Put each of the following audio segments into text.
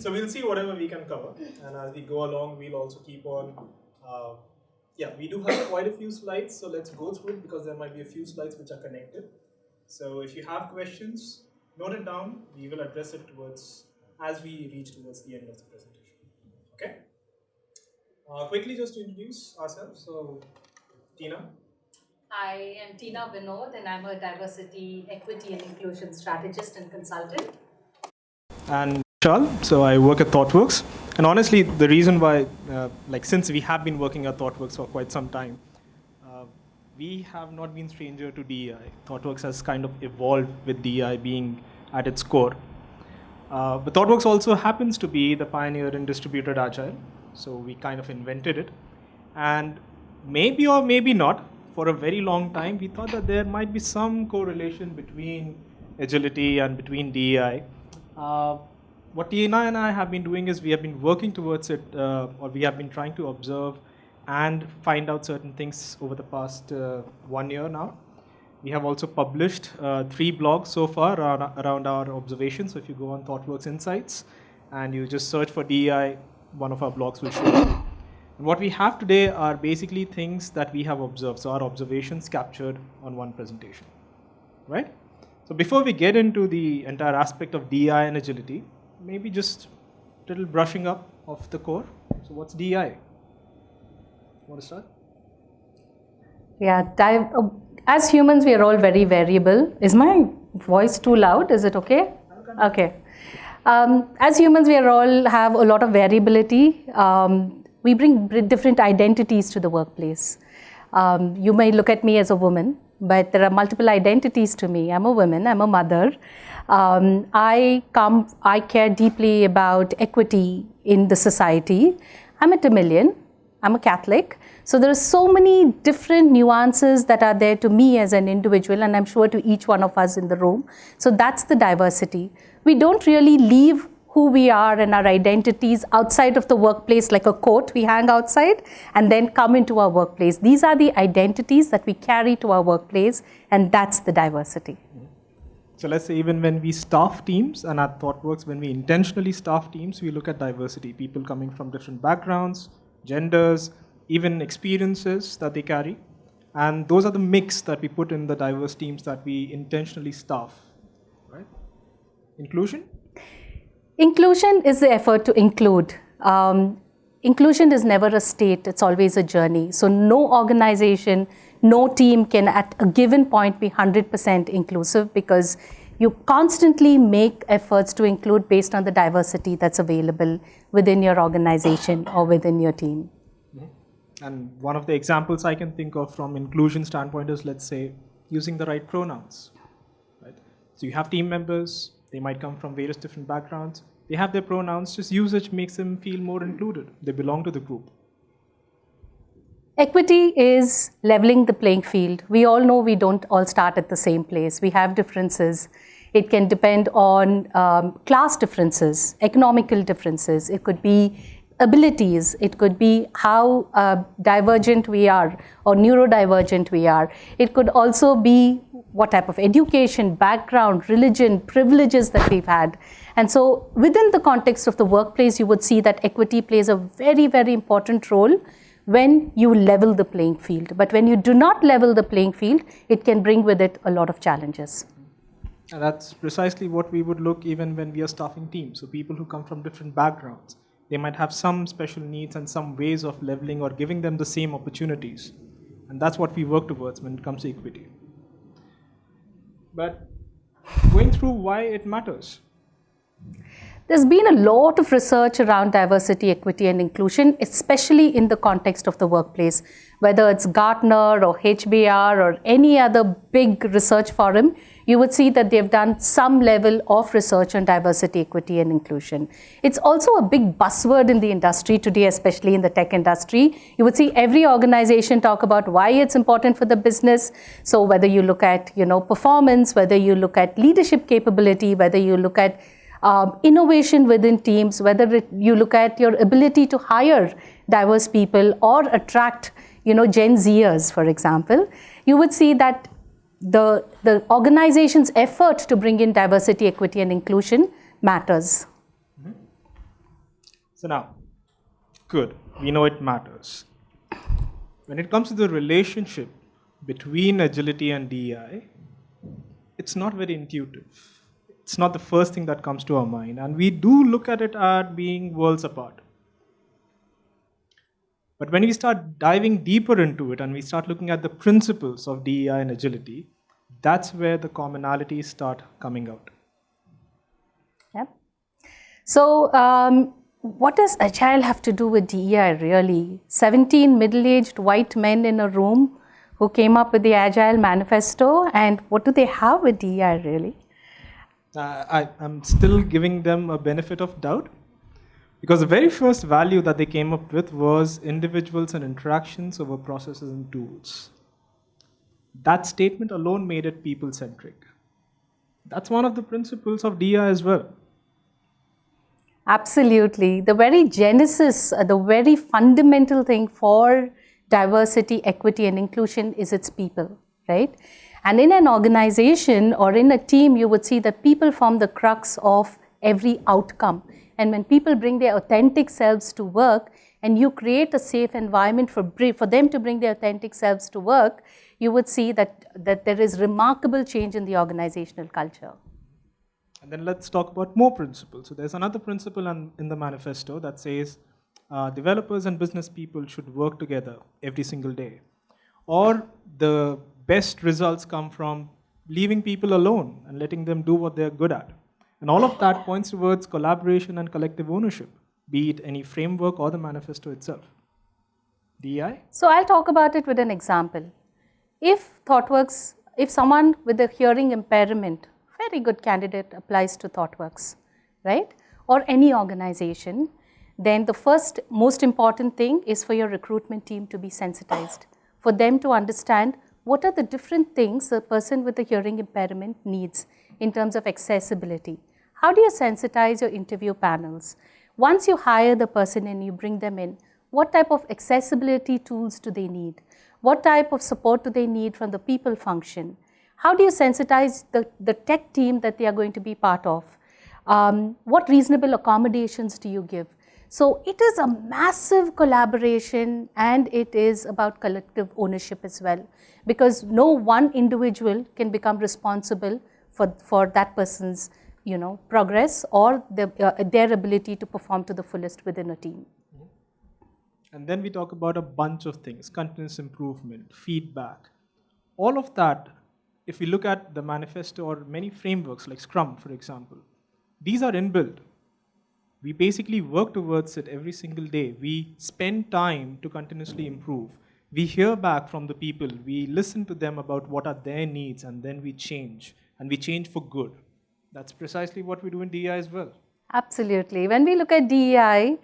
so we'll see whatever we can cover, and as we go along, we'll also keep on. Uh, yeah, we do have quite a few slides, so let's go through it because there might be a few slides which are connected. So if you have questions, note it down. We will address it towards as we reach towards the end of the presentation. Okay. Uh, quickly, just to introduce ourselves. So, Tina. Hi, I am Tina Vinod, and I'm a diversity, equity, and inclusion strategist and consultant. And Vishal, so I work at ThoughtWorks. And honestly, the reason why, uh, like, since we have been working at ThoughtWorks for quite some time, uh, we have not been stranger to DEI. ThoughtWorks has kind of evolved with DEI being at its core. Uh, but ThoughtWorks also happens to be the pioneer in distributed agile, so we kind of invented it. And maybe or maybe not, for a very long time, we thought that there might be some correlation between agility and between DEI. What Tina and I have been doing is we have been working towards it, uh, or we have been trying to observe and find out certain things over the past uh, one year now. We have also published uh, three blogs so far around, around, our observations. So if you go on ThoughtWorks Insights and you just search for DEI, one of our blogs will show up. And what we have today are basically things that we have observed. So our observations captured on one presentation, right? So before we get into the entire aspect of DEI and agility, maybe just a little brushing up of the core. So what's DEI? Want to start? Yeah, dive, uh, as humans, we are all very variable. Is my voice too loud? Is it okay? Okay. Um, as humans, we are all have a lot of variability. Um, we bring different identities to the workplace. Um, you may look at me as a woman, but there are multiple identities to me. I'm a woman, I'm a mother. Um, I come, I care deeply about equity in the society. I'm a Tamilian, I'm a Catholic. So there are so many different nuances that are there to me as an individual and I'm sure to each one of us in the room. So that's the diversity. We don't really leave who we are and our identities outside of the workplace like a coat we hang outside and then come into our workplace. These are the identities that we carry to our workplace and that's the diversity. So let's say even when we staff teams and at ThoughtWorks, when we intentionally staff teams, we look at diversity, people coming from different backgrounds, genders, even experiences that they carry. And those are the mix that we put in the diverse teams that we intentionally staff, right? Inclusion? Inclusion is the effort to include. Um, inclusion is never a state, it's always a journey. So no organization, no team can at a given point be 100% inclusive because you constantly make efforts to include based on the diversity that's available within your organization or within your team. And one of the examples I can think of from inclusion standpoint is, let's say, using the right pronouns. Right? So you have team members, they might come from various different backgrounds. They have their pronouns, just usage makes them feel more included. They belong to the group. Equity is leveling the playing field. We all know we don't all start at the same place. We have differences. It can depend on um, class differences, economical differences. It could be abilities. It could be how uh, divergent we are or neurodivergent we are. It could also be what type of education, background, religion, privileges that we've had. And so within the context of the workplace, you would see that equity plays a very, very important role when you level the playing field. But when you do not level the playing field, it can bring with it a lot of challenges. And that's precisely what we would look even when we are staffing teams. So people who come from different backgrounds, they might have some special needs and some ways of leveling or giving them the same opportunities. And that's what we work towards when it comes to equity. But going through why it matters. There's been a lot of research around diversity, equity, and inclusion, especially in the context of the workplace. Whether it's Gartner or HBR or any other big research forum, you would see that they've done some level of research on diversity, equity, and inclusion. It's also a big buzzword in the industry today, especially in the tech industry. You would see every organization talk about why it's important for the business. So whether you look at you know performance, whether you look at leadership capability, whether you look at um, innovation within teams, whether it, you look at your ability to hire diverse people or attract, you know, Gen Zers, for example, you would see that the, the organization's effort to bring in diversity, equity, and inclusion matters. Mm -hmm. So now, good, we know it matters. When it comes to the relationship between agility and DEI, it's not very intuitive. It's not the first thing that comes to our mind. And we do look at it at being worlds apart. But when we start diving deeper into it and we start looking at the principles of DEI and agility, that's where the commonalities start coming out. Yep. So, um, what does Agile have to do with DEI really? 17 middle aged white men in a room who came up with the Agile Manifesto, and what do they have with DEI really? Uh, I, I'm still giving them a benefit of doubt because the very first value that they came up with was individuals and interactions over processes and tools. That statement alone made it people centric. That's one of the principles of DEI as well. Absolutely. The very genesis, uh, the very fundamental thing for diversity, equity, and inclusion is its people, right? And in an organization or in a team, you would see that people form the crux of every outcome. And when people bring their authentic selves to work and you create a safe environment for, for them to bring their authentic selves to work, you would see that, that there is remarkable change in the organizational culture. And then let's talk about more principles. So there's another principle in, in the manifesto that says uh, developers and business people should work together every single day. Or the best results come from leaving people alone and letting them do what they're good at. And all of that points towards collaboration and collective ownership, be it any framework or the manifesto itself. DEI? So I'll talk about it with an example. If ThoughtWorks, if someone with a hearing impairment, very good candidate applies to ThoughtWorks, right? Or any organization, then the first most important thing is for your recruitment team to be sensitized, for them to understand what are the different things a person with a hearing impairment needs in terms of accessibility. How do you sensitize your interview panels? Once you hire the person and you bring them in, what type of accessibility tools do they need? What type of support do they need from the people function? How do you sensitize the, the tech team that they are going to be part of? Um, what reasonable accommodations do you give? So it is a massive collaboration and it is about collective ownership as well because no one individual can become responsible for, for that person's you know, progress or the, uh, their ability to perform to the fullest within a team. And then we talk about a bunch of things, continuous improvement, feedback. All of that, if we look at the manifesto or many frameworks like Scrum, for example, these are inbuilt we basically work towards it every single day. We spend time to continuously improve. We hear back from the people. We listen to them about what are their needs, and then we change. And we change for good. That's precisely what we do in DEI as well. Absolutely. When we look at DEI,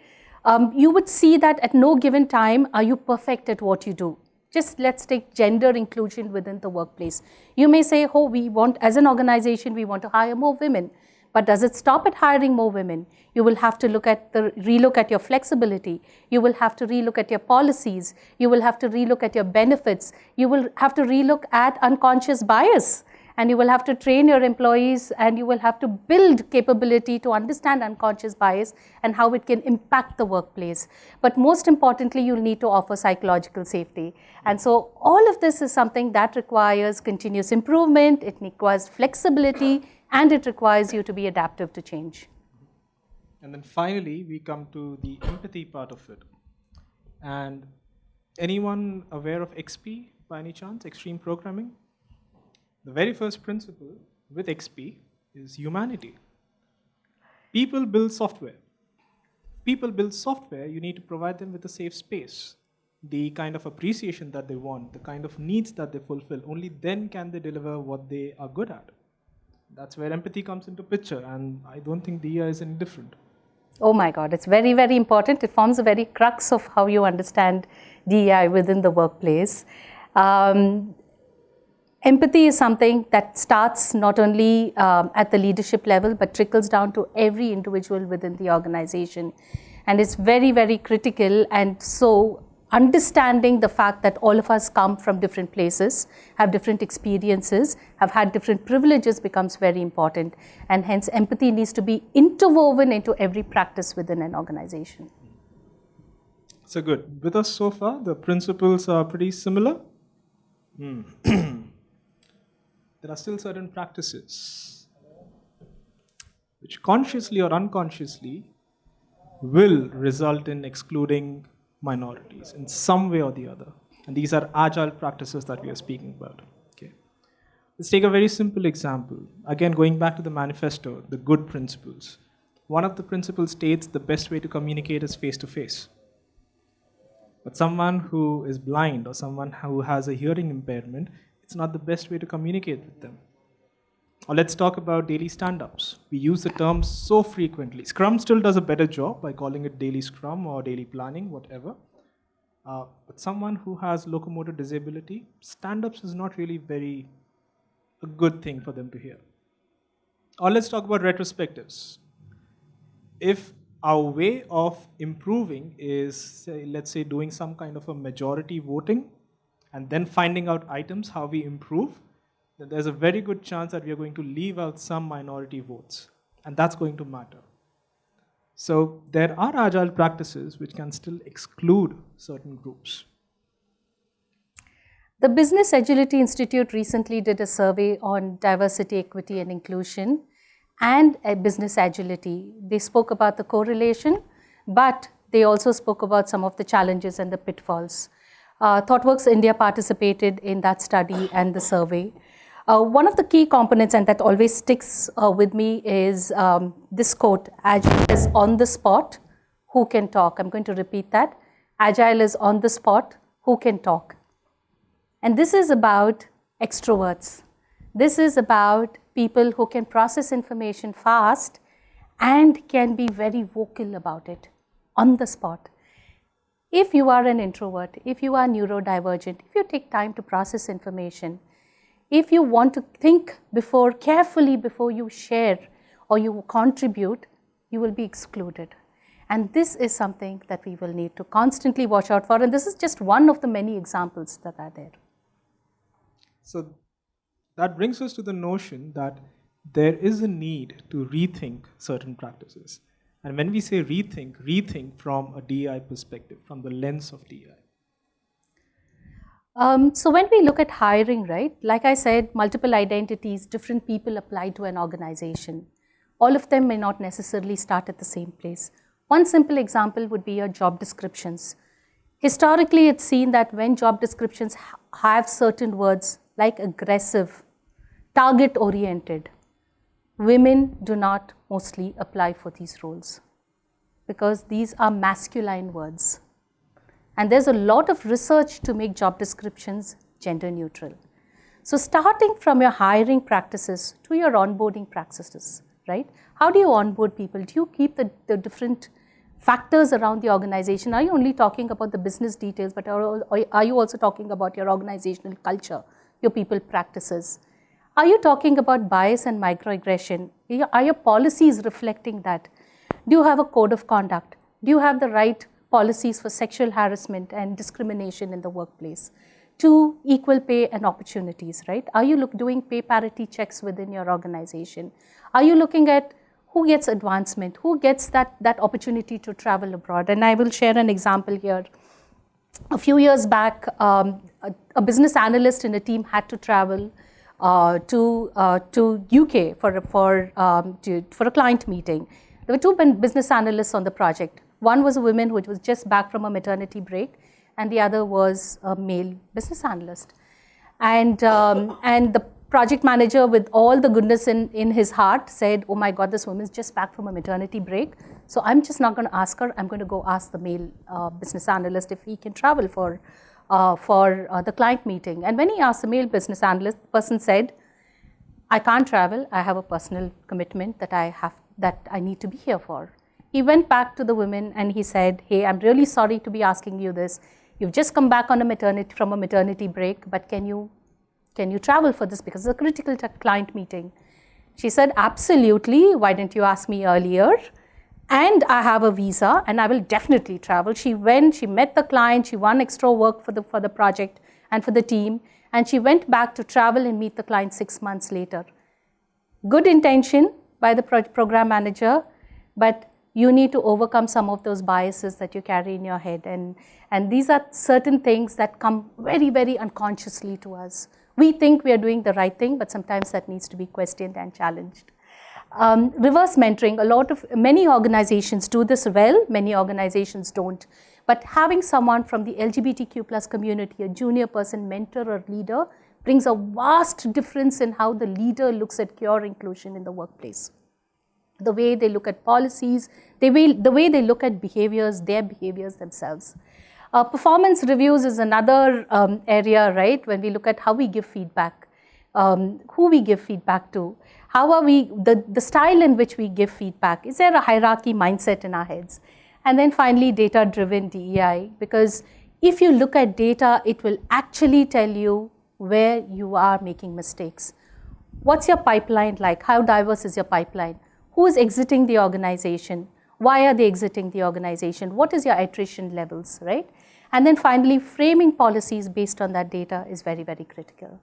um, you would see that at no given time are you perfect at what you do. Just let's take gender inclusion within the workplace. You may say, oh, we want, as an organization, we want to hire more women. But does it stop at hiring more women? You will have to look at the relook at your flexibility. You will have to relook at your policies. You will have to relook at your benefits. You will have to relook at unconscious bias. And you will have to train your employees and you will have to build capability to understand unconscious bias and how it can impact the workplace. But most importantly, you'll need to offer psychological safety. And so all of this is something that requires continuous improvement. It requires flexibility and it requires you to be adaptive to change. And then finally, we come to the empathy part of it. And anyone aware of XP by any chance, extreme programming? The very first principle with XP is humanity. People build software. People build software, you need to provide them with a safe space, the kind of appreciation that they want, the kind of needs that they fulfill. Only then can they deliver what they are good at that's where empathy comes into picture and I don't think DEI is any different. Oh my God, it's very, very important. It forms a very crux of how you understand DEI within the workplace. Um, empathy is something that starts not only um, at the leadership level, but trickles down to every individual within the organization. And it's very, very critical. And so understanding the fact that all of us come from different places, have different experiences, have had different privileges becomes very important. And hence empathy needs to be interwoven into every practice within an organization. So good. With us so far, the principles are pretty similar. Mm. there are still certain practices which consciously or unconsciously will result in excluding minorities in some way or the other. And these are agile practices that we are speaking about. Okay. Let's take a very simple example. Again, going back to the manifesto, the good principles. One of the principles states the best way to communicate is face to face. But someone who is blind or someone who has a hearing impairment, it's not the best way to communicate with them. Or let's talk about daily stand-ups. We use the term so frequently. Scrum still does a better job by calling it daily Scrum or daily planning, whatever. Uh, but someone who has locomotor disability, stand-ups is not really very a good thing for them to hear. Or let's talk about retrospectives. If our way of improving is, say, let's say, doing some kind of a majority voting and then finding out items, how we improve, there's a very good chance that we are going to leave out some minority votes. And that's going to matter. So there are agile practices which can still exclude certain groups. The Business Agility Institute recently did a survey on diversity, equity, and inclusion and business agility. They spoke about the correlation, but they also spoke about some of the challenges and the pitfalls. Uh, ThoughtWorks India participated in that study and the survey. Uh, one of the key components, and that always sticks uh, with me, is um, this quote, Agile is on the spot, who can talk? I'm going to repeat that. Agile is on the spot, who can talk? And this is about extroverts. This is about people who can process information fast and can be very vocal about it on the spot. If you are an introvert, if you are neurodivergent, if you take time to process information, if you want to think before carefully before you share or you contribute, you will be excluded. And this is something that we will need to constantly watch out for. And this is just one of the many examples that are there. So that brings us to the notion that there is a need to rethink certain practices. And when we say rethink, rethink from a DI perspective, from the lens of DI. Um, so when we look at hiring, right, like I said, multiple identities, different people apply to an organization. All of them may not necessarily start at the same place. One simple example would be your job descriptions. Historically, it's seen that when job descriptions have certain words like aggressive, target oriented. Women do not mostly apply for these roles because these are masculine words. And there's a lot of research to make job descriptions gender neutral. So starting from your hiring practices to your onboarding practices, right? How do you onboard people? Do you keep the, the different factors around the organization? Are you only talking about the business details, but are, are you also talking about your organizational culture, your people practices? Are you talking about bias and microaggression? Are your policies reflecting that? Do you have a code of conduct? Do you have the right policies for sexual harassment and discrimination in the workplace? To equal pay and opportunities, right? Are you look, doing pay parity checks within your organization? Are you looking at who gets advancement? Who gets that, that opportunity to travel abroad? And I will share an example here. A few years back, um, a, a business analyst in a team had to travel uh, to, uh, to UK for, for, um, to, for a client meeting. There were two business analysts on the project. One was a woman who was just back from a maternity break, and the other was a male business analyst. And, um, and the project manager, with all the goodness in, in his heart, said, Oh my God, this woman's just back from a maternity break. So I'm just not going to ask her. I'm going to go ask the male uh, business analyst if he can travel for uh, for uh, the client meeting. And when he asked the male business analyst, the person said, I can't travel. I have a personal commitment that I have that I need to be here for. He went back to the women and he said, hey, I'm really sorry to be asking you this. You've just come back on a maternity from a maternity break, but can you can you travel for this because it's a critical client meeting? She said, absolutely. Why didn't you ask me earlier? and I have a visa and I will definitely travel. She went, she met the client, she won extra work for the, for the project and for the team, and she went back to travel and meet the client six months later. Good intention by the pro program manager, but you need to overcome some of those biases that you carry in your head. And, and these are certain things that come very, very unconsciously to us. We think we are doing the right thing, but sometimes that needs to be questioned and challenged. Um, reverse mentoring, a lot of, many organizations do this well, many organizations don't. But having someone from the LGBTQ plus community, a junior person, mentor or leader, brings a vast difference in how the leader looks at cure inclusion in the workplace. The way they look at policies, the way, the way they look at behaviors, their behaviors themselves. Uh, performance reviews is another um, area, right, when we look at how we give feedback, um, who we give feedback to, how are we, the, the style in which we give feedback, is there a hierarchy mindset in our heads? And then finally, data-driven DEI, because if you look at data, it will actually tell you where you are making mistakes. What's your pipeline like? How diverse is your pipeline? Who is exiting the organization? Why are they exiting the organization? What is your attrition levels, right? And then finally, framing policies based on that data is very, very critical.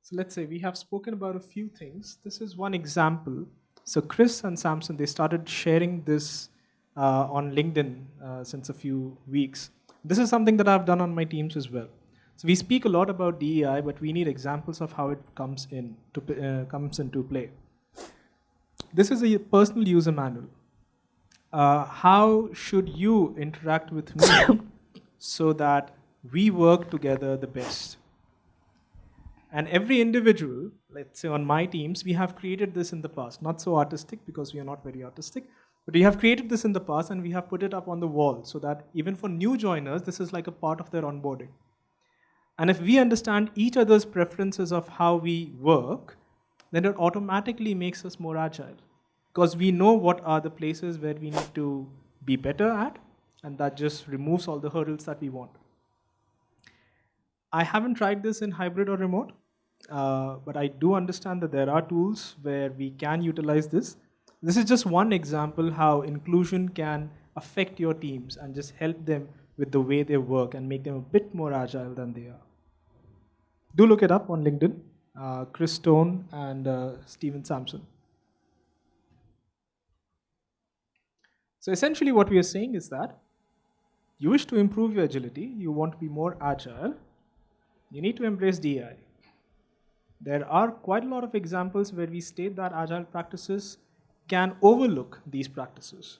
So let's say we have spoken about a few things. This is one example. So Chris and Samson, they started sharing this uh, on LinkedIn uh, since a few weeks. This is something that I've done on my teams as well. So we speak a lot about DEI, but we need examples of how it comes in to uh, comes into play. This is a personal user manual. Uh, how should you interact with me so that we work together the best? And every individual, let's say on my teams, we have created this in the past. Not so artistic because we are not very artistic, but we have created this in the past and we have put it up on the wall so that even for new joiners, this is like a part of their onboarding. And if we understand each other's preferences of how we work, then it automatically makes us more agile because we know what are the places where we need to be better at and that just removes all the hurdles that we want. I haven't tried this in hybrid or remote, uh, but I do understand that there are tools where we can utilize this. This is just one example how inclusion can affect your teams and just help them with the way they work and make them a bit more agile than they are. Do look it up on LinkedIn, uh, Chris Stone and uh, Stephen Samson. So essentially what we are saying is that you wish to improve your agility, you want to be more agile, you need to embrace DEI. There are quite a lot of examples where we state that agile practices can overlook these practices.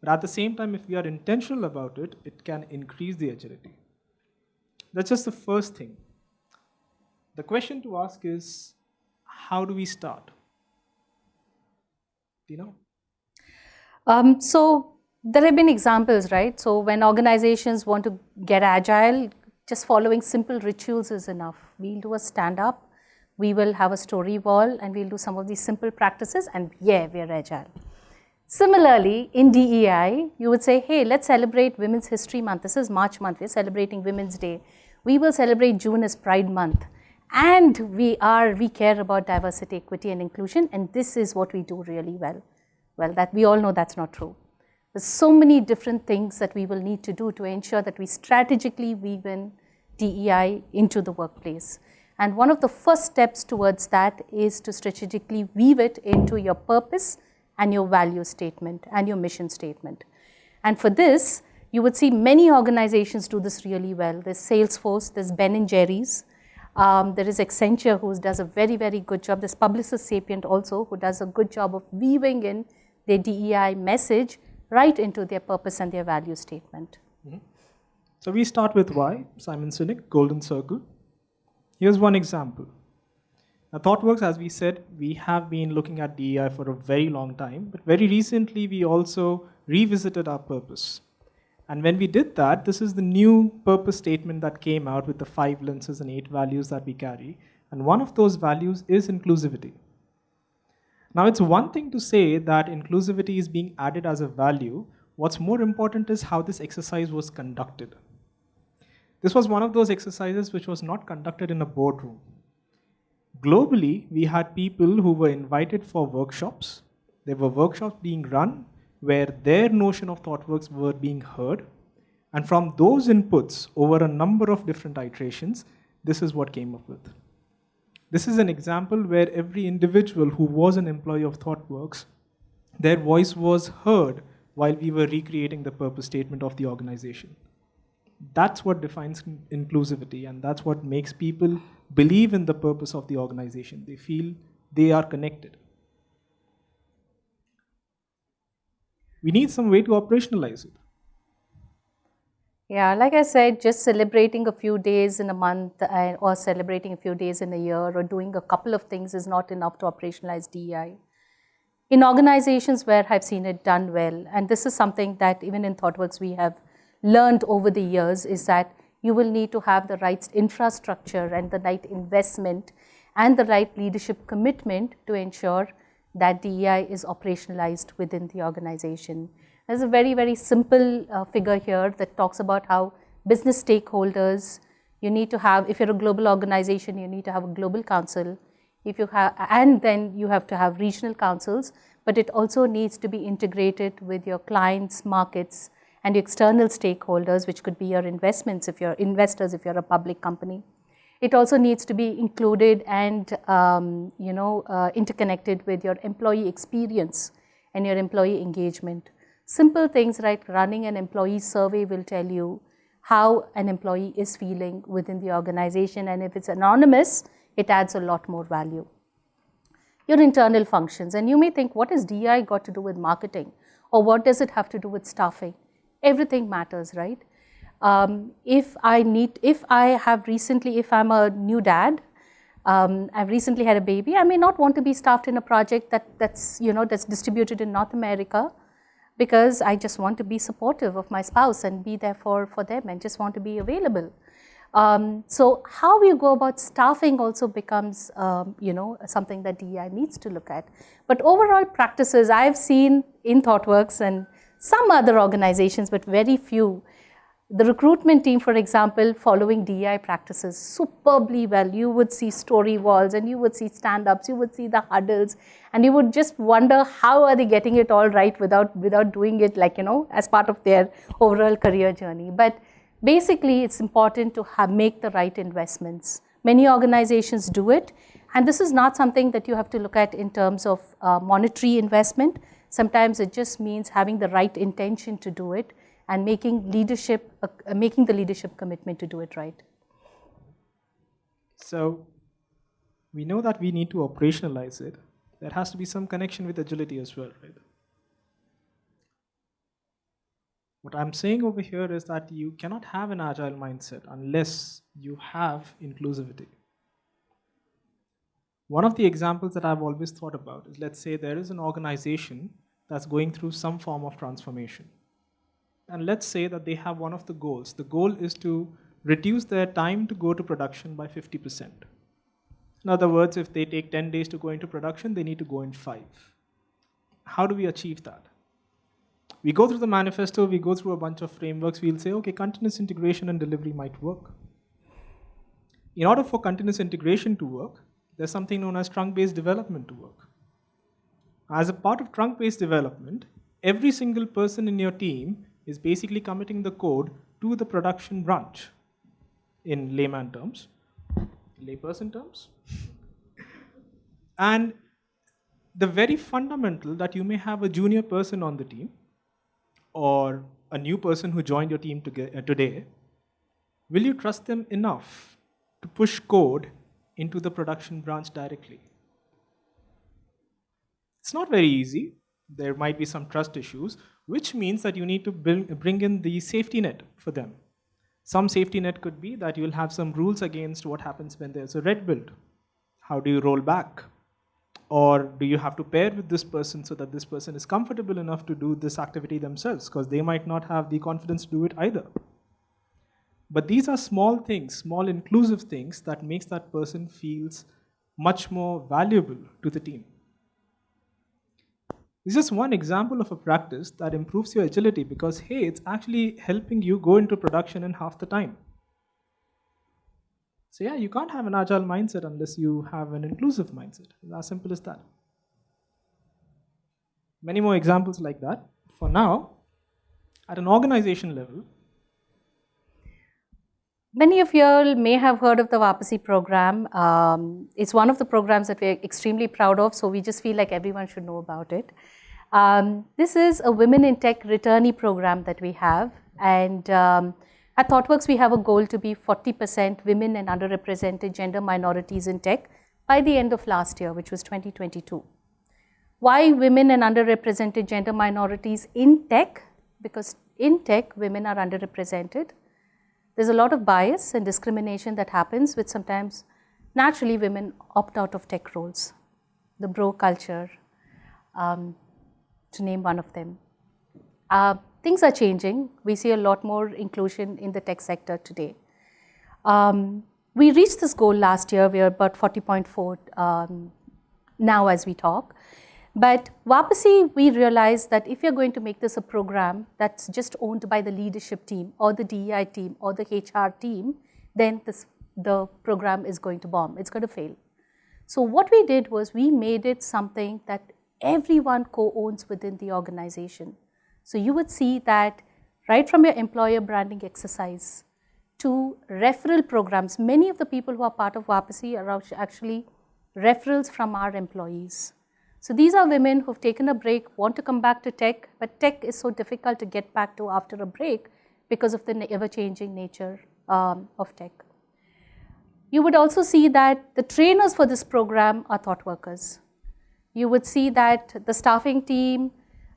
But at the same time, if we are intentional about it, it can increase the agility. That's just the first thing. The question to ask is, how do we start? Do you know? Um, so there have been examples, right? So when organizations want to get agile, just following simple rituals is enough. We'll do a stand up, we will have a story wall and we'll do some of these simple practices and yeah, we're agile. Similarly, in DEI, you would say, hey, let's celebrate Women's History Month. This is March month, we're celebrating Women's Day. We will celebrate June as Pride Month. And we are, we care about diversity, equity and inclusion and this is what we do really well. Well, that we all know that's not true. There's so many different things that we will need to do to ensure that we strategically weave in DEI into the workplace. And one of the first steps towards that is to strategically weave it into your purpose and your value statement and your mission statement. And for this, you would see many organizations do this really well. There's Salesforce, there's Ben and Jerry's, um, there is Accenture who does a very, very good job. There's Publicis Sapient also who does a good job of weaving in their DEI message right into their purpose and their value statement. Mm -hmm. So we start with why, Simon Sinek, Golden Circle. Here's one example. Now, ThoughtWorks, as we said, we have been looking at DEI for a very long time, but very recently we also revisited our purpose. And when we did that, this is the new purpose statement that came out with the five lenses and eight values that we carry. And one of those values is inclusivity. Now, it's one thing to say that inclusivity is being added as a value. What's more important is how this exercise was conducted. This was one of those exercises which was not conducted in a boardroom. Globally, we had people who were invited for workshops There were workshops being run where their notion of ThoughtWorks were being heard. And from those inputs over a number of different iterations, this is what came up with. This is an example where every individual who was an employee of ThoughtWorks, their voice was heard while we were recreating the purpose statement of the organization. That's what defines inclusivity, and that's what makes people believe in the purpose of the organization. They feel they are connected. We need some way to operationalize it. Yeah, like I said, just celebrating a few days in a month or celebrating a few days in a year or doing a couple of things is not enough to operationalize DEI. In organizations where I've seen it done well, and this is something that even in ThoughtWorks we have learned over the years, is that you will need to have the right infrastructure and the right investment and the right leadership commitment to ensure that DEI is operationalized within the organization. There's a very, very simple uh, figure here that talks about how business stakeholders, you need to have, if you're a global organization, you need to have a global council. If you have, and then you have to have regional councils, but it also needs to be integrated with your clients, markets, and external stakeholders, which could be your investments if you're investors, if you're a public company. It also needs to be included and um, you know uh, interconnected with your employee experience and your employee engagement. Simple things like running an employee survey will tell you how an employee is feeling within the organization and if it's anonymous, it adds a lot more value. Your internal functions and you may think what has DI got to do with marketing or what does it have to do with staffing? Everything matters, right? Um, if I need, if I have recently, if I'm a new dad, um, I've recently had a baby, I may not want to be staffed in a project that, that's, you know, that's distributed in North America because I just want to be supportive of my spouse and be there for, for them and just want to be available. Um, so how you go about staffing also becomes, um, you know, something that DEI needs to look at. But overall practices I've seen in ThoughtWorks and some other organizations, but very few, the recruitment team, for example, following DEI practices superbly well. You would see story walls and you would see stand-ups, you would see the huddles, and you would just wonder how are they getting it all right without, without doing it like, you know, as part of their overall career journey. But basically, it's important to have, make the right investments. Many organizations do it, and this is not something that you have to look at in terms of uh, monetary investment. Sometimes it just means having the right intention to do it and making leadership, uh, making the leadership commitment to do it right. So we know that we need to operationalize it. There has to be some connection with agility as well, right? What I'm saying over here is that you cannot have an agile mindset unless you have inclusivity. One of the examples that I've always thought about is let's say there is an organization that's going through some form of transformation and let's say that they have one of the goals. The goal is to reduce their time to go to production by 50%. In other words, if they take 10 days to go into production, they need to go in five. How do we achieve that? We go through the manifesto, we go through a bunch of frameworks, we'll say, okay, continuous integration and delivery might work. In order for continuous integration to work, there's something known as trunk-based development to work. As a part of trunk-based development, every single person in your team is basically committing the code to the production branch in layman terms, layperson terms. and the very fundamental that you may have a junior person on the team or a new person who joined your team uh, today, will you trust them enough to push code into the production branch directly? It's not very easy. There might be some trust issues, which means that you need to bring in the safety net for them. Some safety net could be that you'll have some rules against what happens when there's a red build. How do you roll back? Or do you have to pair with this person so that this person is comfortable enough to do this activity themselves because they might not have the confidence to do it either. But these are small things, small inclusive things that makes that person feels much more valuable to the team. This is one example of a practice that improves your agility because, hey, it's actually helping you go into production in half the time. So yeah, you can't have an agile mindset unless you have an inclusive mindset. It's as simple as that. many more examples like that. For now, at an organization level, Many of you all may have heard of the Vapasi program. Um, it's one of the programs that we're extremely proud of, so we just feel like everyone should know about it. Um, this is a Women in Tech returnee program that we have. And um, at ThoughtWorks, we have a goal to be 40% women and underrepresented gender minorities in tech by the end of last year, which was 2022. Why women and underrepresented gender minorities in tech? Because in tech, women are underrepresented there's a lot of bias and discrimination that happens which sometimes naturally women opt out of tech roles. The bro culture, um, to name one of them. Uh, things are changing. We see a lot more inclusion in the tech sector today. Um, we reached this goal last year. We are about 40.4 um, now as we talk. But Vapasi, we realized that if you're going to make this a program that's just owned by the leadership team or the DEI team or the HR team, then this, the program is going to bomb, it's going to fail. So what we did was we made it something that everyone co-owns within the organization. So you would see that right from your employer branding exercise to referral programs, many of the people who are part of Vapasi are actually referrals from our employees. So these are women who've taken a break, want to come back to tech, but tech is so difficult to get back to after a break because of the ever-changing nature um, of tech. You would also see that the trainers for this program are thought workers. You would see that the staffing team,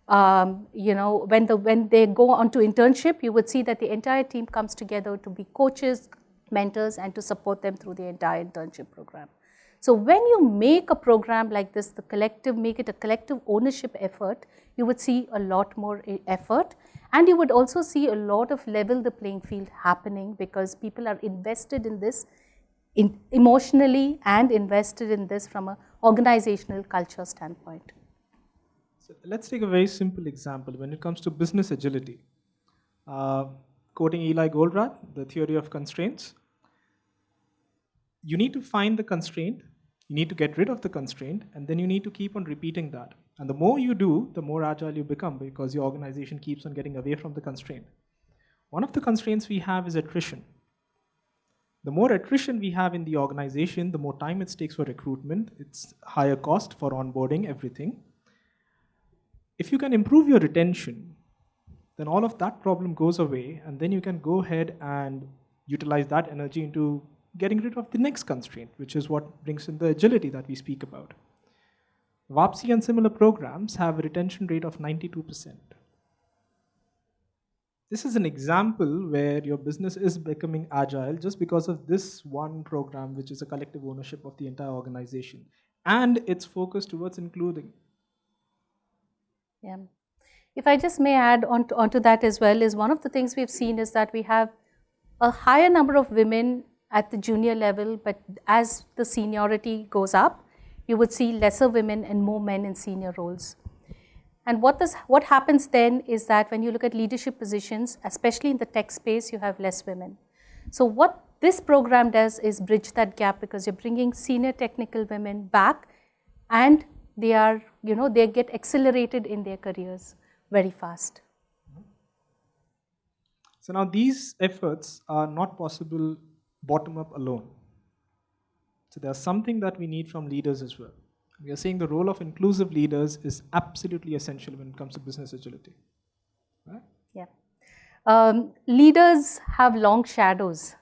um, you know, when, the, when they go on to internship, you would see that the entire team comes together to be coaches, mentors, and to support them through the entire internship program. So when you make a program like this, the collective, make it a collective ownership effort, you would see a lot more effort and you would also see a lot of level the playing field happening because people are invested in this in emotionally and invested in this from an organizational culture standpoint. So let's take a very simple example when it comes to business agility. Uh, quoting Eli Goldratt, the theory of constraints, you need to find the constraint you need to get rid of the constraint, and then you need to keep on repeating that. And the more you do, the more agile you become because your organization keeps on getting away from the constraint. One of the constraints we have is attrition. The more attrition we have in the organization, the more time it takes for recruitment, it's higher cost for onboarding, everything. If you can improve your retention, then all of that problem goes away, and then you can go ahead and utilize that energy into getting rid of the next constraint, which is what brings in the agility that we speak about. Vapasi and similar programs have a retention rate of 92%. This is an example where your business is becoming agile just because of this one program, which is a collective ownership of the entire organization. And it's focus towards including. Yeah. If I just may add on to, onto that as well, is one of the things we've seen is that we have a higher number of women at the junior level, but as the seniority goes up, you would see lesser women and more men in senior roles. And what, this, what happens then is that when you look at leadership positions, especially in the tech space, you have less women. So what this program does is bridge that gap because you're bringing senior technical women back and they are, you know, they get accelerated in their careers very fast. So now these efforts are not possible bottom up alone. So there's something that we need from leaders as well. We are saying the role of inclusive leaders is absolutely essential when it comes to business agility. Right? Yeah. Um, leaders have long shadows.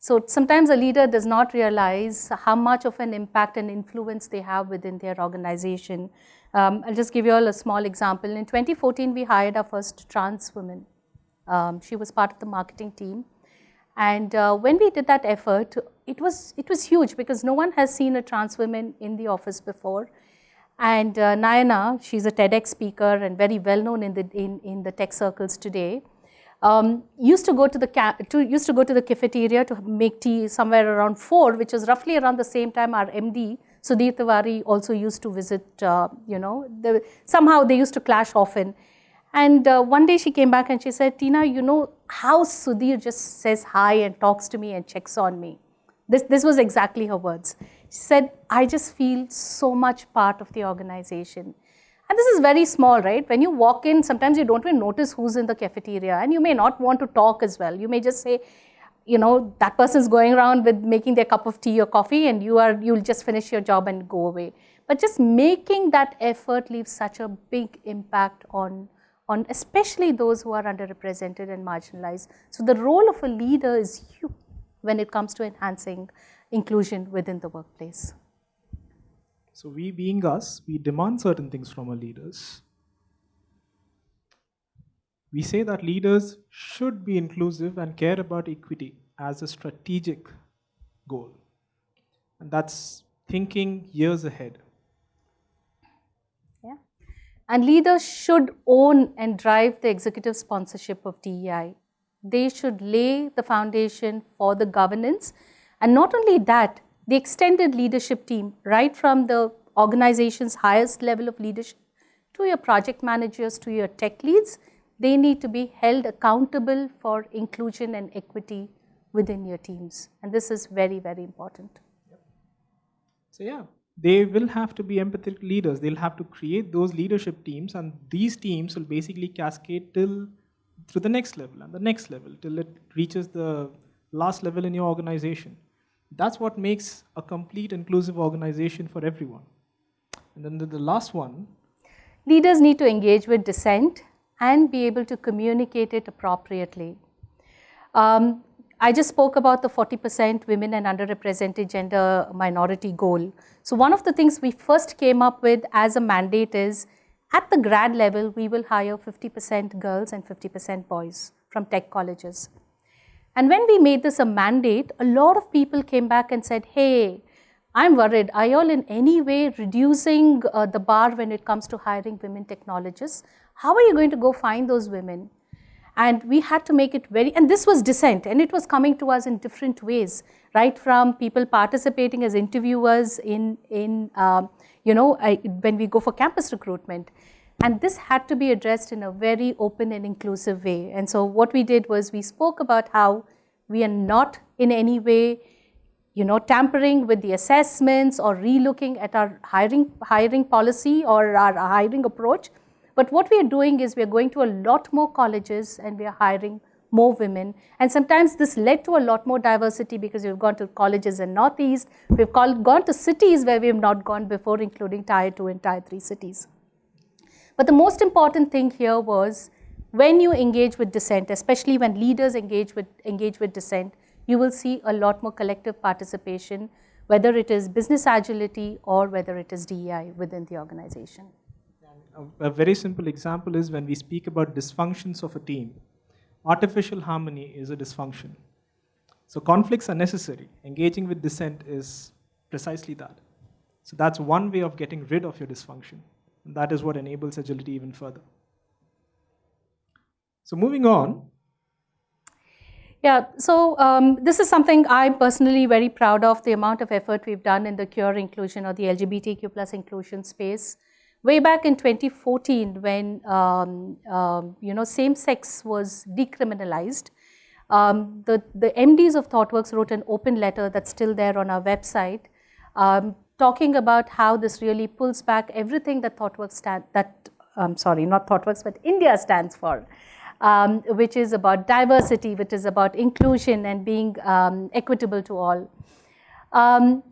So sometimes a leader does not realize how much of an impact and influence they have within their organization. Um, I'll just give you all a small example. In 2014, we hired our first trans woman. Um, she was part of the marketing team. And uh, when we did that effort, it was, it was huge because no one has seen a trans woman in the office before. And uh, Nayana, she's a TEDx speaker and very well known in the, in, in the tech circles today, um, used, to go to the to, used to go to the cafeteria to make tea somewhere around 4, which was roughly around the same time our MD, Sudhir Tiwari, also used to visit, uh, you know, the, somehow they used to clash often. And uh, one day she came back and she said, Tina, you know how Sudhir just says hi and talks to me and checks on me. This, this was exactly her words. She said, I just feel so much part of the organization. And this is very small, right? When you walk in, sometimes you don't even notice who's in the cafeteria and you may not want to talk as well. You may just say, you know, that person's going around with making their cup of tea or coffee and you are, you'll just finish your job and go away. But just making that effort leaves such a big impact on, on especially those who are underrepresented and marginalized. So the role of a leader is huge when it comes to enhancing inclusion within the workplace. So we being us, we demand certain things from our leaders. We say that leaders should be inclusive and care about equity as a strategic goal. And that's thinking years ahead. And leaders should own and drive the executive sponsorship of DEI. They should lay the foundation for the governance. And not only that, the extended leadership team, right from the organization's highest level of leadership to your project managers, to your tech leads, they need to be held accountable for inclusion and equity within your teams. And this is very, very important. Yep. So yeah, they will have to be empathetic leaders. They'll have to create those leadership teams and these teams will basically cascade till through the next level and the next level till it reaches the last level in your organization. That's what makes a complete inclusive organization for everyone. And then the, the last one. Leaders need to engage with dissent and be able to communicate it appropriately. Um, I just spoke about the 40% women and underrepresented gender minority goal. So one of the things we first came up with as a mandate is at the grad level, we will hire 50% girls and 50% boys from tech colleges. And when we made this a mandate, a lot of people came back and said, hey, I'm worried. Are you all in any way reducing uh, the bar when it comes to hiring women technologists? How are you going to go find those women? And we had to make it very, and this was dissent, and it was coming to us in different ways, right from people participating as interviewers in, in um, you know, I, when we go for campus recruitment. And this had to be addressed in a very open and inclusive way. And so what we did was we spoke about how we are not in any way, you know, tampering with the assessments or relooking at our hiring, hiring policy or our hiring approach. But what we are doing is we are going to a lot more colleges and we are hiring more women. And sometimes this led to a lot more diversity because we've gone to colleges in Northeast, we've called, gone to cities where we have not gone before, including Tier 2 and Tier 3 cities. But the most important thing here was when you engage with dissent, especially when leaders engage with, engage with dissent, you will see a lot more collective participation, whether it is business agility or whether it is DEI within the organization. A, very simple example is when we speak about dysfunctions of a team, artificial harmony is a dysfunction. So conflicts are necessary. Engaging with dissent is precisely that. So that's one way of getting rid of your dysfunction. And that is what enables agility even further. So moving on. Yeah, so um, this is something I'm personally very proud of, the amount of effort we've done in the queer inclusion or the LGBTQ plus inclusion space. Way back in 2014 when, um, um, you know, same-sex was decriminalized, um, the, the MDs of ThoughtWorks wrote an open letter that's still there on our website um, talking about how this really pulls back everything that ThoughtWorks stand, that, um, sorry, not ThoughtWorks, but India stands for, um, which is about diversity, which is about inclusion and being um, equitable to all. Um,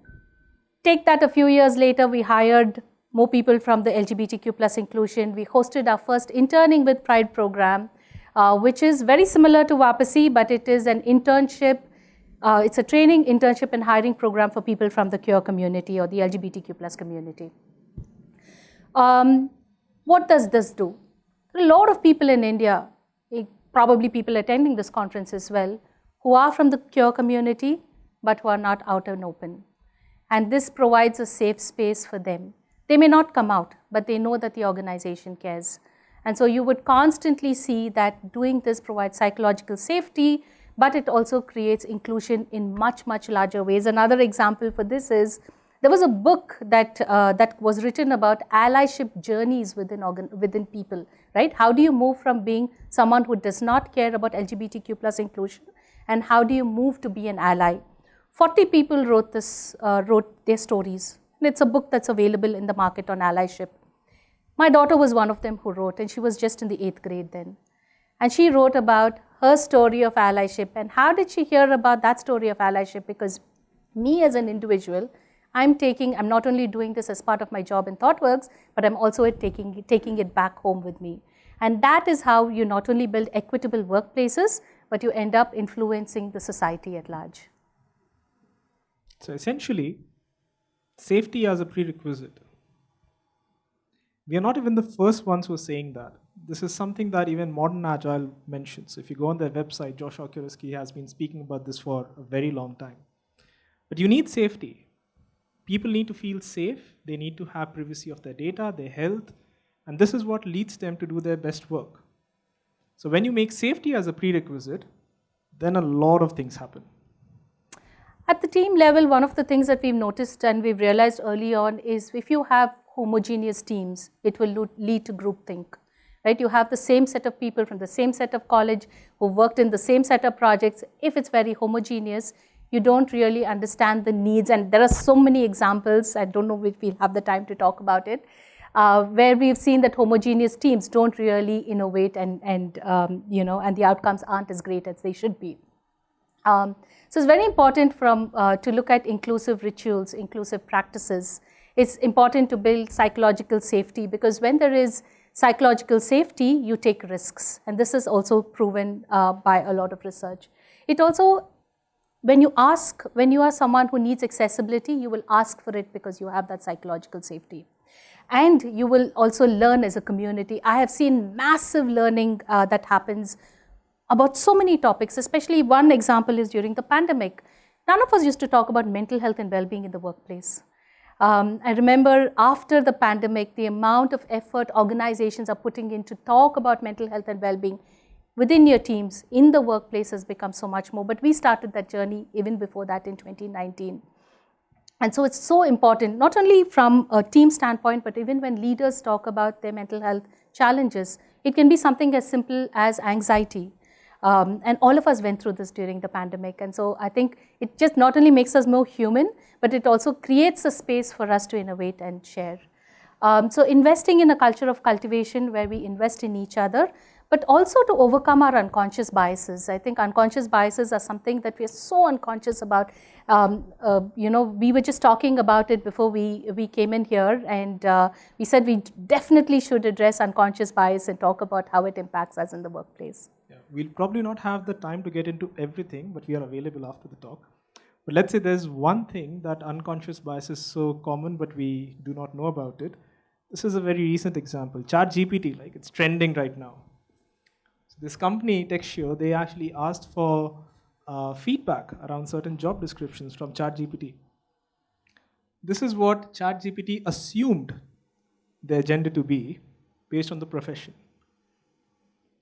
take that a few years later, we hired more people from the LGBTQ plus inclusion. We hosted our first Interning with Pride program, uh, which is very similar to Vapasi, but it is an internship uh, it's a training, internship, and hiring program for people from the queer community or the LGBTQ plus community. Um, what does this do? A lot of people in India, eh, probably people attending this conference as well, who are from the queer community, but who are not out and open. And this provides a safe space for them. They may not come out, but they know that the organization cares. And so you would constantly see that doing this provides psychological safety, but it also creates inclusion in much, much larger ways. Another example for this is, there was a book that, uh, that was written about allyship journeys within, organ within people, right? How do you move from being someone who does not care about LGBTQ plus inclusion and how do you move to be an ally? 40 people wrote this, uh, wrote their stories. And it's a book that's available in the market on allyship. My daughter was one of them who wrote, and she was just in the eighth grade then. And she wrote about her story of allyship. And how did she hear about that story of allyship? Because me as an individual, I'm taking, I'm not only doing this as part of my job in ThoughtWorks, but I'm also taking, taking it back home with me. And that is how you not only build equitable workplaces, but you end up influencing the society at large. So essentially, safety as a prerequisite. We are not even the first ones who are saying that. This is something that even modern agile mentions. If you go on their website, Josh Kerievsky has been speaking about this for a very long time. But you need safety. People need to feel safe. They need to have privacy of their data, their health, and this is what leads them to do their best work. So when you make safety as a prerequisite, then a lot of things happen. At the team level, one of the things that we've noticed and we've realized early on is if you have homogeneous teams, it will lead to groupthink. Right? You have the same set of people from the same set of college who worked in the same set of projects. If it's very homogeneous, you don't really understand the needs. And there are so many examples, I don't know if we'll have the time to talk about it, uh, where we've seen that homogeneous teams don't really innovate and, and, um, you know, and the outcomes aren't as great as they should be. Um, so it's very important from, uh, to look at inclusive rituals, inclusive practices. It's important to build psychological safety because when there is psychological safety, you take risks. And this is also proven uh, by a lot of research. It also when you ask, when you are someone who needs accessibility, you will ask for it because you have that psychological safety. And you will also learn as a community. I have seen massive learning uh, that happens about so many topics, especially one example is during the pandemic. None of us used to talk about mental health and well-being in the workplace. Um, I remember after the pandemic, the amount of effort organizations are putting in to talk about mental health and well-being within your teams in the workplace has become so much more. But we started that journey even before that in 2019. And so it's so important, not only from a team standpoint, but even when leaders talk about their mental health challenges, it can be something as simple as anxiety. Um, and all of us went through this during the pandemic. And so I think it just not only makes us more human, but it also creates a space for us to innovate and share. Um, so investing in a culture of cultivation where we invest in each other, but also to overcome our unconscious biases. I think unconscious biases are something that we are so unconscious about. Um, uh, you know, we were just talking about it before we, we came in here and uh, we said we definitely should address unconscious bias and talk about how it impacts us in the workplace. Yeah, we'll probably not have the time to get into everything, but we are available after the talk. But let's say there's one thing that unconscious bias is so common, but we do not know about it. This is a very recent example. ChatGPT, like it's trending right now this company, Textio, they actually asked for uh, feedback around certain job descriptions from ChatGPT. This is what ChatGPT assumed their gender to be based on the profession.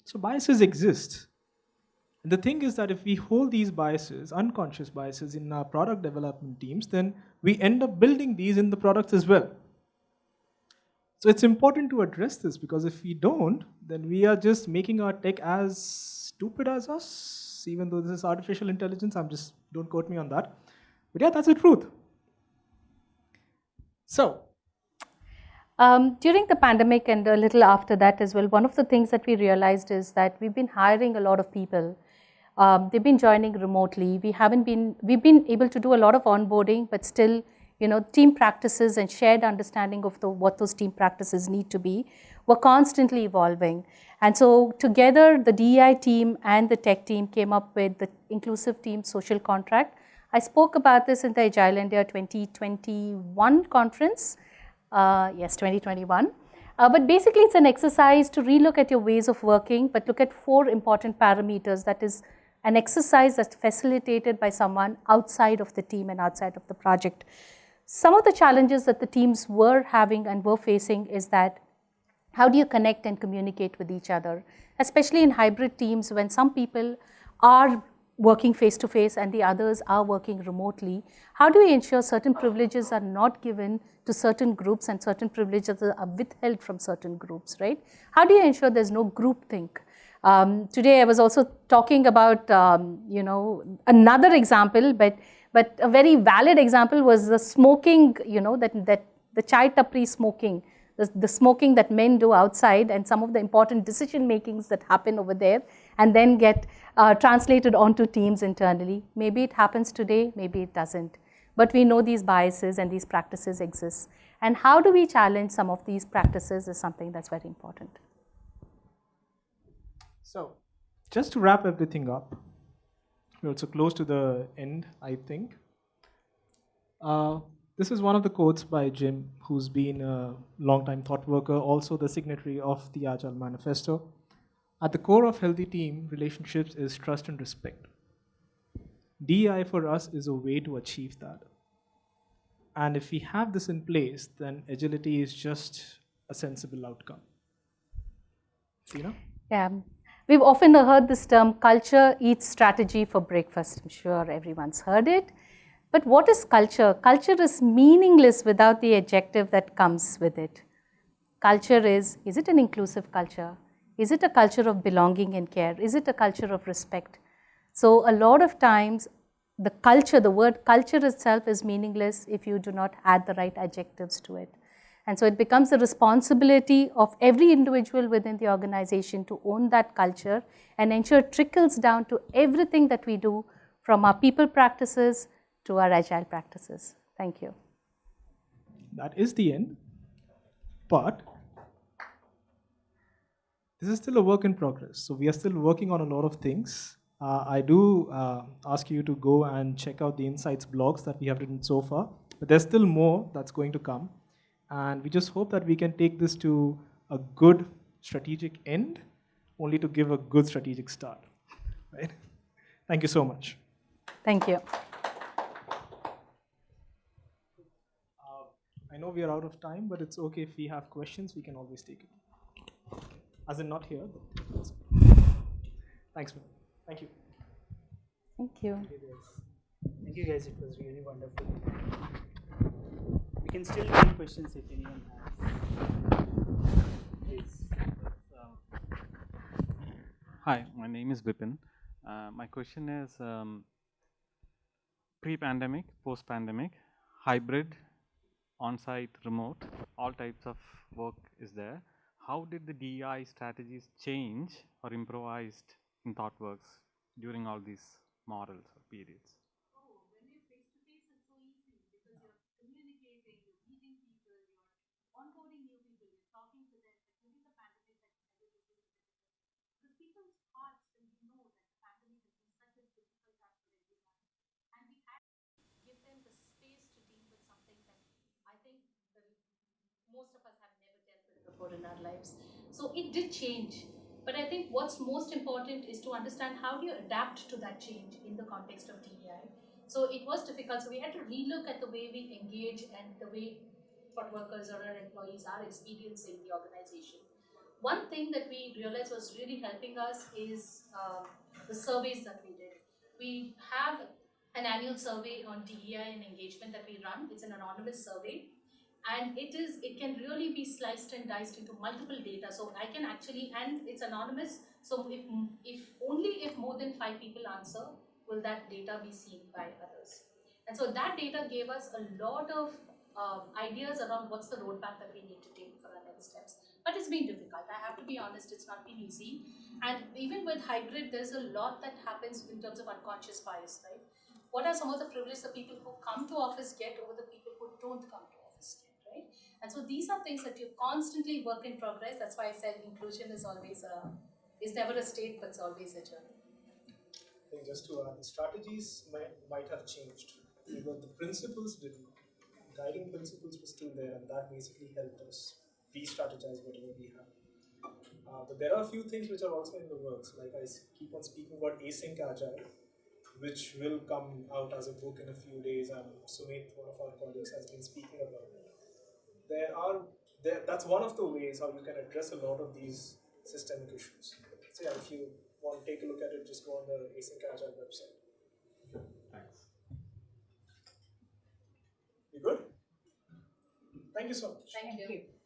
So biases exist. And the thing is that if we hold these biases, unconscious biases in our product development teams, then we end up building these in the products as well. So it's important to address this because if we don't, then we are just making our tech as stupid as us, even though this is artificial intelligence. I'm just, don't quote me on that. But yeah, that's the truth. So, um, during the pandemic and a little after that as well, one of the things that we realized is that we've been hiring a lot of people. Um, they've been joining remotely. We haven't been, we've been able to do a lot of onboarding, but still you know, team practices and shared understanding of the, what those team practices need to be were constantly evolving. And so together, the DEI team and the tech team came up with the Inclusive Team Social Contract. I spoke about this in the Agile India 2021 conference. Uh, yes, 2021. Uh, but basically, it's an exercise to relook at your ways of working, but look at four important parameters. That is an exercise that's facilitated by someone outside of the team and outside of the project. Some of the challenges that the teams were having and were facing is that how do you connect and communicate with each other, especially in hybrid teams when some people are working face to face and the others are working remotely. How do we ensure certain privileges are not given to certain groups and certain privileges are withheld from certain groups, right? How do you ensure there's no group think? Um, today I was also talking about, um, you know, another example, but but a very valid example was the smoking, you know, that, that the chai tapri smoking the, the smoking that men do outside and some of the important decision makings that happen over there and then get uh, translated onto teams internally. Maybe it happens today, maybe it doesn't. But we know these biases and these practices exist. And how do we challenge some of these practices is something that's very important. So, just to wrap everything up, we're also close to the end, I think. Uh, this is one of the quotes by Jim, who's been a long-time thought worker, also the signatory of the Agile Manifesto. At the core of healthy team relationships is trust and respect. DI for us is a way to achieve that. And if we have this in place, then agility is just a sensible outcome. Know? Yeah. We've often heard this term culture eats strategy for breakfast. I'm sure everyone's heard it. But what is culture? Culture is meaningless without the adjective that comes with it. Culture is, is it an inclusive culture? Is it a culture of belonging and care? Is it a culture of respect? So a lot of times the culture, the word culture itself is meaningless if you do not add the right adjectives to it. And so it becomes the responsibility of every individual within the organization to own that culture and ensure it trickles down to everything that we do from our people practices to our agile practices. Thank you. That is the end. But this is still a work in progress. So we are still working on a lot of things. Uh, I do uh, ask you to go and check out the insights blogs that we have written so far, but there's still more that's going to come. And we just hope that we can take this to a good strategic end, only to give a good strategic start. Right? Thank you so much. Thank you. Uh, I know we are out of time, but it's okay if we have questions, we can always take it. As in not here, but thanks, man. Thank you. Thank you. Thank you guys, it was really wonderful. We can still take questions if anyone has. Please. Um, Hi, my name is Vipin. Uh, my question is um, pre-pandemic, post-pandemic, hybrid, on-site, remote, all types of work is there. How did the DEI strategies change or improvised in ThoughtWorks during all these models or periods? give them the space to deal with something that I think the, most of us have never dealt with before in our lives. So it did change. But I think what's most important is to understand how do you adapt to that change in the context of DEI. So it was difficult. So we had to relook at the way we engage and the way what workers or our employees are experiencing the organization. One thing that we realized was really helping us is um, the surveys that we did. We have an annual survey on DEI and engagement that we run. It's an anonymous survey. And it is, it can really be sliced and diced into multiple data. So I can actually, and it's anonymous. So if, if only if more than five people answer, will that data be seen by others. And so that data gave us a lot of um, ideas around what's the roadmap that we need to take for our next steps. But it's been difficult. I have to be honest, it's not been easy. And even with hybrid, there's a lot that happens in terms of unconscious bias, right? what are some of the privileges the people who come to office get over the people who don't come to? And so these are things that you constantly work in progress. That's why I said inclusion is always a, is never a state, but it's always a journey. I think just to add, the strategies might, might have changed, but the principles didn't. Guiding principles were still there, and that basically helped us re-strategize whatever we have. Uh, but there are a few things which are also in the works. Like I keep on speaking about async agile, which will come out as a book in a few days, and Sumit, one of our colleagues, has been speaking about it. There are there, that's one of the ways how you can address a lot of these systemic issues. So yeah, if you want to take a look at it, just go on the Async Agile website. Thanks. You good? Thank you so much. Thank you.